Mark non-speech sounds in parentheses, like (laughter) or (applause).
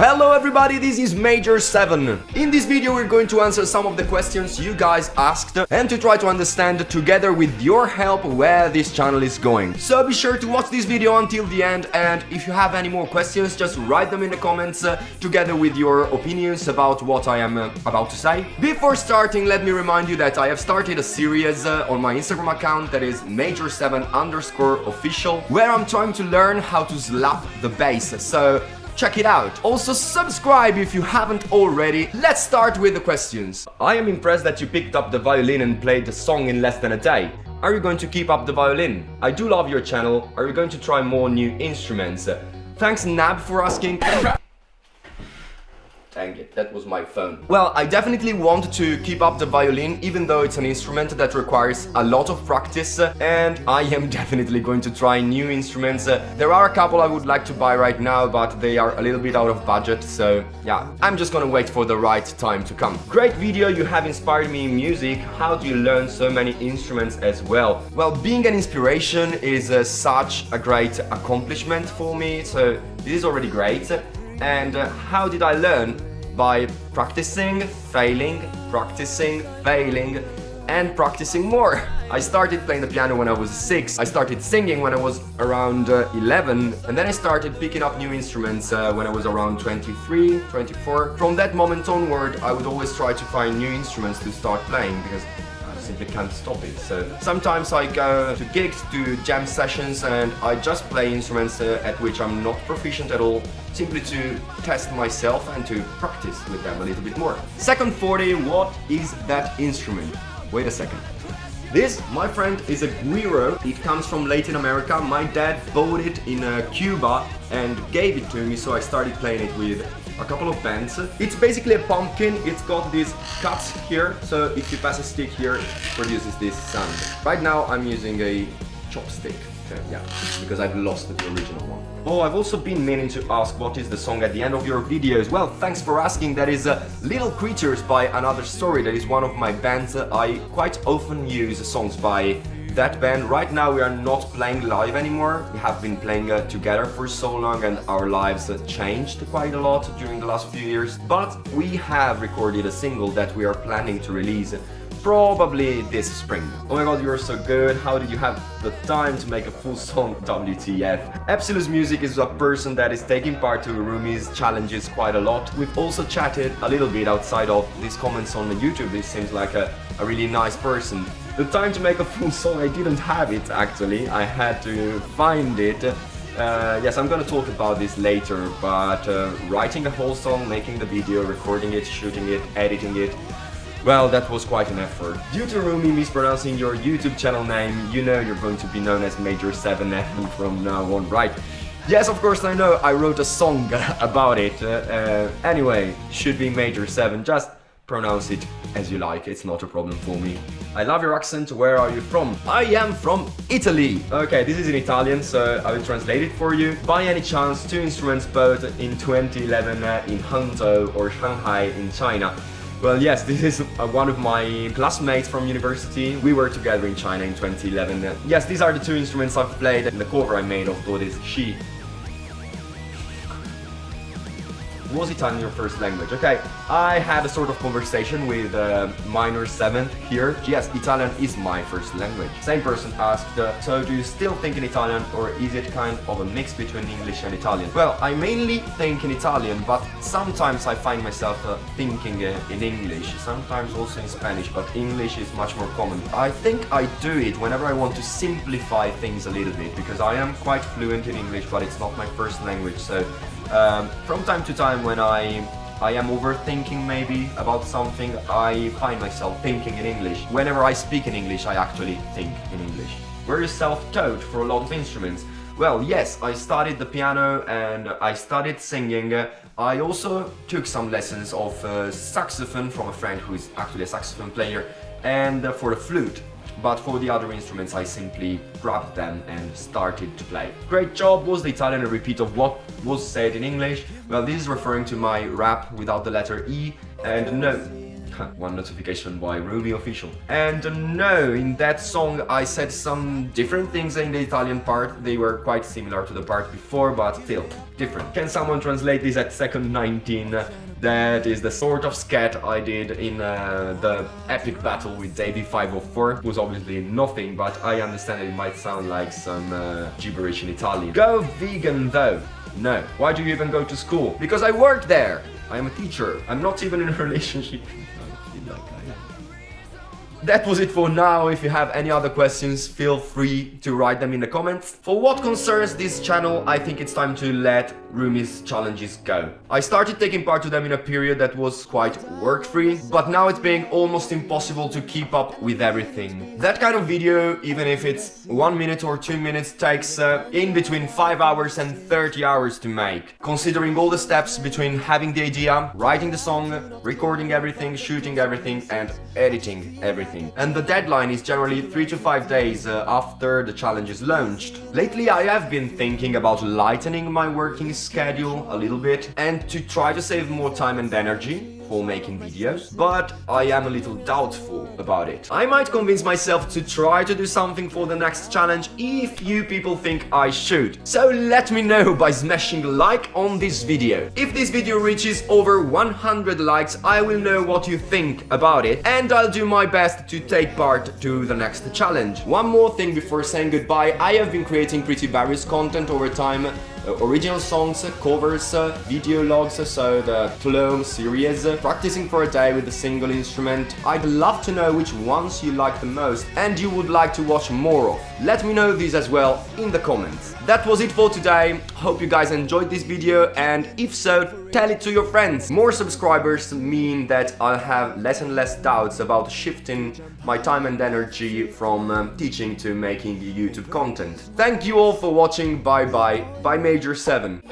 Hello everybody, this is Major 7. In this video we're going to answer some of the questions you guys asked and to try to understand together with your help where this channel is going. So be sure to watch this video until the end and if you have any more questions just write them in the comments uh, together with your opinions about what I am uh, about to say. Before starting let me remind you that I have started a series uh, on my Instagram account that is Major7 underscore official where I'm trying to learn how to slap the bass. So check it out. Also subscribe if you haven't already. Let's start with the questions. I am impressed that you picked up the violin and played the song in less than a day. Are you going to keep up the violin? I do love your channel. Are you going to try more new instruments? Thanks Nab for asking. It, that was my phone. Well, I definitely want to keep up the violin, even though it's an instrument that requires a lot of practice, and I am (laughs) definitely going to try new instruments. There are a couple I would like to buy right now, but they are a little bit out of budget, so yeah, I'm just gonna wait for the right time to come. Great video, you have inspired me in music. How do you learn so many instruments as well? Well, being an inspiration is uh, such a great accomplishment for me, so this is already great. And uh, how did I learn? By practicing, failing, practicing, failing, and practicing more. (laughs) I started playing the piano when I was 6, I started singing when I was around uh, 11, and then I started picking up new instruments uh, when I was around 23, 24. From that moment onward, I would always try to find new instruments to start playing because simply can't stop it. So sometimes I go to gigs, to jam sessions and I just play instruments uh, at which I'm not proficient at all, simply to test myself and to practice with them a little bit more. Second 40, what is that instrument? Wait a second. This, my friend, is a guiro. It comes from Latin America. My dad bought it in uh, Cuba and gave it to me, so I started playing it with a couple of bands. It's basically a pumpkin. It's got these cuts here, so if you pass a stick here, it produces this sound. Right now, I'm using a chopstick. Yeah, because I've lost the original one. Oh, I've also been meaning to ask what is the song at the end of your videos. Well, thanks for asking. That is uh, Little Creatures by Another Story. That is one of my bands. I quite often use songs by that band. Right now we are not playing live anymore. We have been playing uh, together for so long and our lives uh, changed quite a lot during the last few years. But we have recorded a single that we are planning to release probably this spring. Oh my god, you're so good. How did you have the time to make a full song WTF? Epsilus Music is a person that is taking part to Roomie's challenges quite a lot. We've also chatted a little bit outside of these comments on the YouTube. He seems like a, a really nice person. The time to make a full song, I didn't have it actually. I had to find it. Uh, yes, I'm gonna talk about this later, but uh, writing a whole song, making the video, recording it, shooting it, editing it, well, that was quite an effort. Due to Roomie mispronouncing your YouTube channel name, you know you're going to be known as Major 7F from now on, right? Yes, of course I know, I wrote a song (laughs) about it. Uh, uh, anyway, should be Major 7, just pronounce it as you like, it's not a problem for me. I love your accent, where are you from? I am from Italy! Okay, this is in Italian, so I will translate it for you. By any chance, two instruments both in 2011 uh, in Hangzhou or Shanghai in China. Well, yes, this is uh, one of my classmates from university. We were together in China in 2011. yes, these are the two instruments I've played and the cover I made of Boris She. Was Italian your first language? Okay, I had a sort of conversation with uh, minor 7th here. Yes, Italian is my first language. Same person asked, uh, so do you still think in Italian or is it kind of a mix between English and Italian? Well, I mainly think in Italian, but sometimes I find myself uh, thinking uh, in English, sometimes also in Spanish, but English is much more common. I think I do it whenever I want to simplify things a little bit, because I am quite fluent in English, but it's not my first language, so um, from time to time when I I am overthinking maybe about something, I find myself thinking in English. Whenever I speak in English, I actually think in English. Were you self-taught for a lot of instruments? Well, yes, I studied the piano and I studied singing. I also took some lessons of uh, saxophone from a friend who is actually a saxophone player and uh, for the flute but for the other instruments I simply grabbed them and started to play. Great job was the Italian a repeat of what was said in English? Well, this is referring to my rap without the letter E, and no, one notification by Roomie official. And no, in that song I said some different things in the Italian part. They were quite similar to the part before, but still different. Can someone translate this at second 19? That is the sort of scat I did in uh, the epic battle with Davie504. It was obviously nothing, but I understand it might sound like some uh, gibberish in Italian. Go vegan though. No. Why do you even go to school? Because I work there. I am a teacher. I'm not even in a (laughs) relationship. That was it for now, if you have any other questions, feel free to write them in the comments. For what concerns this channel, I think it's time to let Roomie's challenges go. I started taking part to them in a period that was quite work-free, but now it's being almost impossible to keep up with everything. That kind of video, even if it's one minute or two minutes, takes uh, in between 5 hours and 30 hours to make. Considering all the steps between having the idea, writing the song, recording everything, shooting everything and editing everything. And the deadline is generally 3 to 5 days uh, after the challenge is launched. Lately I have been thinking about lightening my working schedule a little bit and to try to save more time and energy for making videos, but I am a little doubtful about it. I might convince myself to try to do something for the next challenge if you people think I should. So let me know by smashing like on this video. If this video reaches over 100 likes, I will know what you think about it and I'll do my best to take part to the next challenge. One more thing before saying goodbye, I have been creating pretty various content over time Uh, original songs, uh, covers, uh, video logs, uh, so the Flow series, practicing for a day with a single instrument. I'd love to know which ones you like the most and you would like to watch more of. Let me know these as well in the comments. That was it for today. Hope you guys enjoyed this video and if so, tell it to your friends. More subscribers mean that I'll have less and less doubts about shifting my time and energy from um, teaching to making YouTube content. Thank you all for watching. Bye bye. Bye Major 7.